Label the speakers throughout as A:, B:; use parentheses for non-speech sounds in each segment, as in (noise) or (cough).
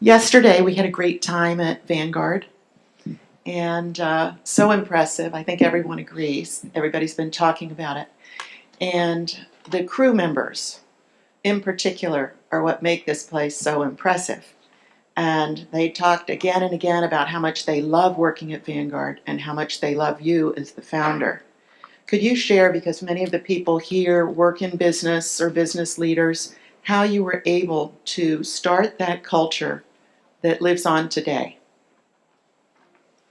A: Yesterday, we had a great time at Vanguard and uh, so impressive. I think everyone agrees. Everybody's been talking about it. And the crew members, in particular, are what make this place so impressive. And they talked again and again about how much they love working at Vanguard and how much they love you as the founder. Could you share, because many of the people here work in business or business leaders, how you were able to start that culture that lives on today?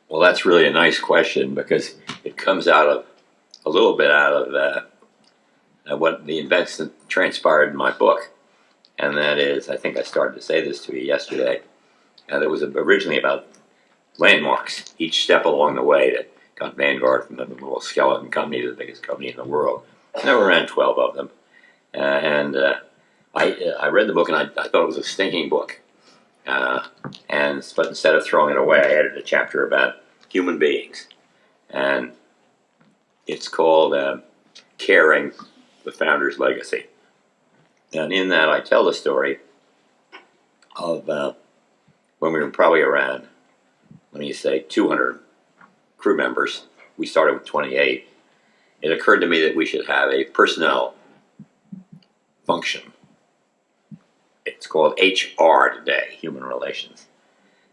B: Well, that's really a nice question because it comes out of a little bit out of uh, uh, what the events that transpired in my book. And that is, I think I started to say this to you yesterday, and it was originally about landmarks, each step along the way that got Vanguard from the little skeleton company to the biggest company in the world. There were around 12 of them. Uh, and uh, I, I read the book and I, I thought it was a stinking book. Uh, and but instead of throwing it away, I added a chapter about human beings, and it's called uh, "Caring: The Founder's Legacy." And in that, I tell the story of uh, when we were probably around, let me say, 200 crew members. We started with 28. It occurred to me that we should have a personnel function it's called HR today, Human Relations.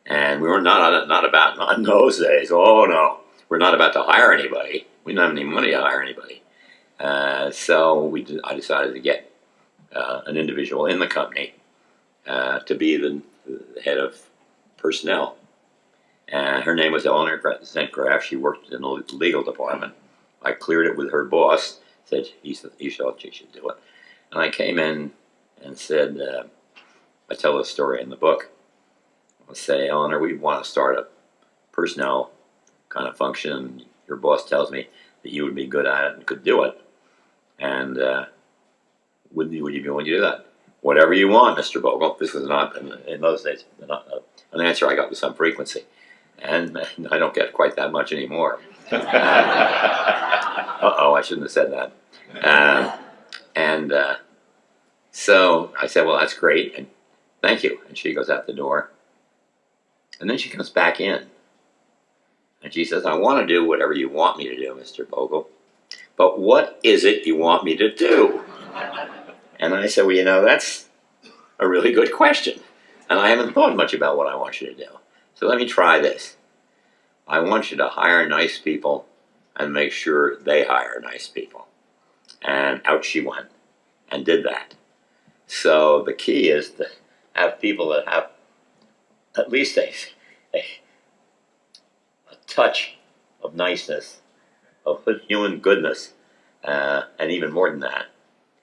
B: And we were not not about not in those days. Oh no, we're not about to hire anybody. We don't have any money to hire anybody. Uh, so we I decided to get uh, an individual in the company uh, to be the, the, head of personnel. And her name was Eleanor Zentgraf. She worked in the legal department. I cleared it with her boss. Said he, he thought she should do it. And I came in and said uh, I tell this story in the book. I say, Eleanor, we want to start a personnel kind of function. Your boss tells me that you would be good at it and could do it. And uh, would, you, would you be willing to do that? Whatever you want, Mr. Bogle. This was not, in, in those days, not, uh, an answer I got with some frequency. And I don't get quite that much anymore. (laughs) Uh-oh, I shouldn't have said that. Uh, and uh, so I said, well, that's great. And Thank you. And she goes out the door. And then she comes back in. And she says, I want to do whatever you want me to do, Mr. Bogle. But what is it you want me to do? And I said, well, you know, that's a really good question. And I haven't thought much about what I want you to do. So let me try this. I want you to hire nice people and make sure they hire nice people. And out she went and did that. So the key is that have people that have at least a, a, a touch of niceness, of human goodness, uh, and even more than that.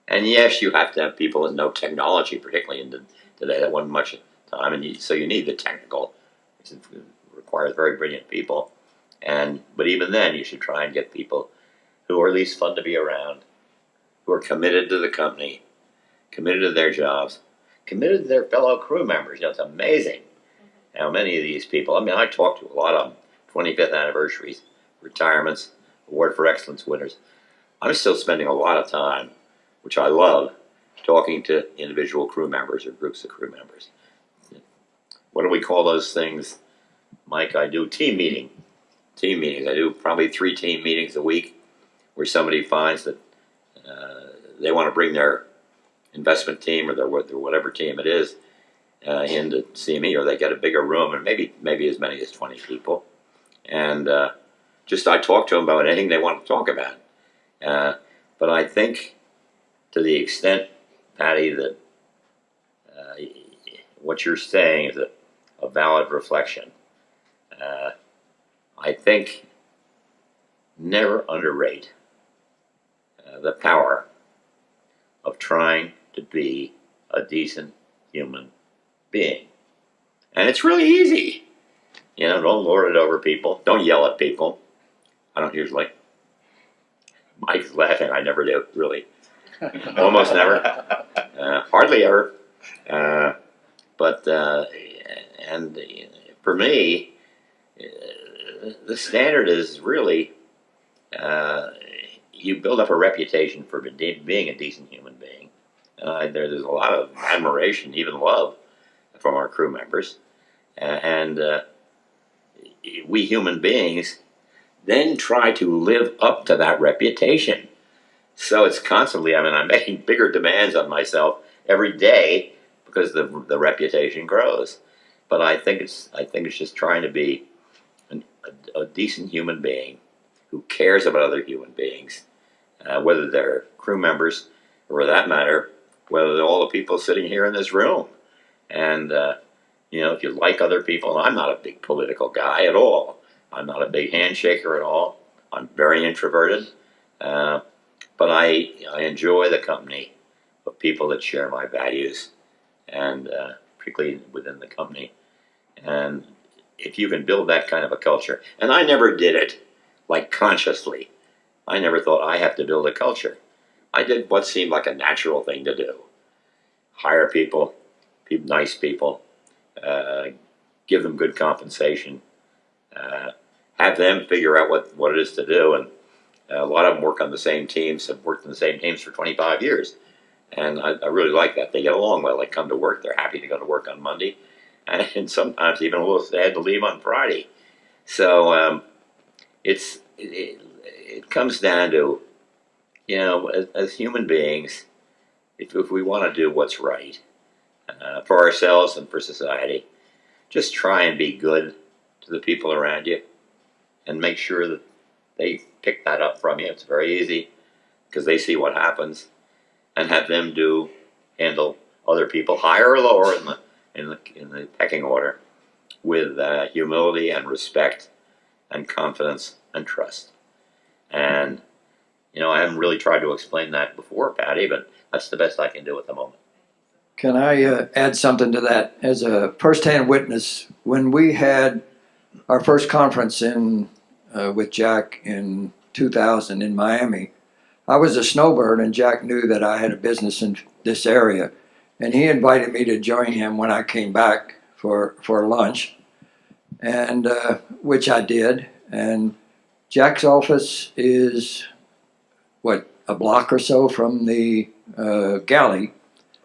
B: And yes, you have to have people that know technology, particularly in the, today. That wasn't much time, and you, so you need the technical. It requires very brilliant people, and but even then, you should try and get people who are at least fun to be around, who are committed to the company, committed to their jobs, committed to their fellow crew members. You know, it's amazing how many of these people, I mean, I talked to a lot of them, 25th anniversaries, retirements, Award for Excellence winners. I'm still spending a lot of time, which I love, talking to individual crew members or groups of crew members. What do we call those things? Mike, I do team meeting. Team meetings. I do probably three team meetings a week where somebody finds that uh, they want to bring their investment team or their, whatever team it is uh, in to see me, or they get a bigger room, and maybe maybe as many as 20 people. And uh, just I talk to them about anything they want to talk about. Uh, but I think to the extent, Patty, that uh, what you're saying is a, a valid reflection. Uh, I think never underrate uh, the power of trying to be a decent human being. And it's really easy. You know, don't lord it over people. Don't yell at people. I don't usually. Mike's laughing. I never do, really. (laughs) Almost never. Uh, hardly ever. Uh, but, uh, and for me, uh, the standard is really uh, you build up a reputation for being a decent human being uh, there, there's a lot of admiration, even love, from our crew members, and uh, we human beings then try to live up to that reputation. So it's constantly, I mean, I'm making (laughs) bigger demands on myself every day because the the reputation grows. But I think it's I think it's just trying to be an, a, a decent human being who cares about other human beings, uh, whether they're crew members or, for that matter, whether all the people sitting here in this room. And uh, you know, if you like other people, I'm not a big political guy at all. I'm not a big handshaker at all. I'm very introverted, uh, but I I enjoy the company of people that share my values, and uh, particularly within the company. And if you can build that kind of a culture, and I never did it like consciously. I never thought I have to build a culture. I did what seemed like a natural thing to do: hire people, be nice people, uh, give them good compensation, uh, have them figure out what, what it is to do. And a lot of them work on the same teams, have worked in the same teams for 25 years. And I, I really like that. They get along well. They come to work. They're happy to go to work on Monday. (laughs) And, sometimes even a little sad to leave on Friday. So um, it's it, it, it comes down to, you know, as, as human beings, if, if we want to do what's right uh, for ourselves and for society, just try and be good to the people around you and make sure that they pick that up from you. It's very easy because they see what happens and have them do handle other people higher or lower in the in the in the pecking order with uh, humility and respect and confidence and trust. And you know, I haven't really tried to explain that before, Patty, but that's the best I can do at the moment.
C: Can I uh, add something to that? As a firsthand witness, when we had our first conference in uh, with Jack in 2000 in Miami, I was a snowbird, and Jack knew that I had a business in this area, and he invited me to join him when I came back for for lunch, and uh, which I did. And Jack's office is what a block or so from the uh, galley.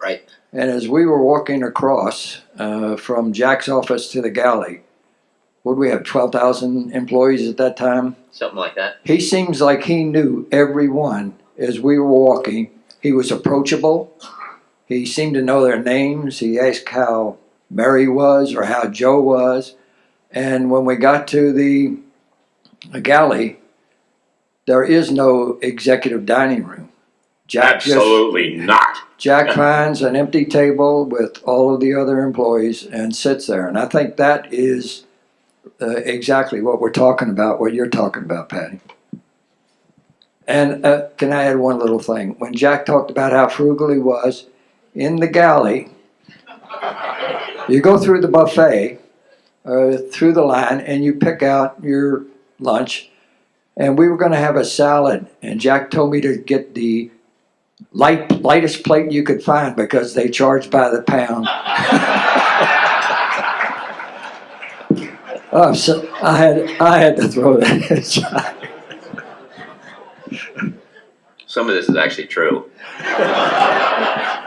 B: Right.
C: And as we were walking across uh, from Jack's office to the galley, would we have 12,000 employees at that time?
B: Something like that.
C: He seems like he knew everyone as we were walking. He was approachable. He seemed to know their names. He asked how Mary was or how Joe was. And when we got to the, the galley, there is no executive dining room. Jack just
B: Absolutely not.
C: Jack finds an empty table with all of the other employees and sits there. And I think that is uh, exactly what we're talking about, what you're talking about, Patty. And uh, can I add one little thing? When Jack talked about how frugal he was, in the galley, you go through the buffet, uh, through the line, and you pick out your lunch. And we were going to have a salad, and Jack told me to get the light, lightest plate you could find because they charge by the pound. (laughs) oh, so I had I had to throw that. at (laughs)
B: Some of this is actually true. (laughs)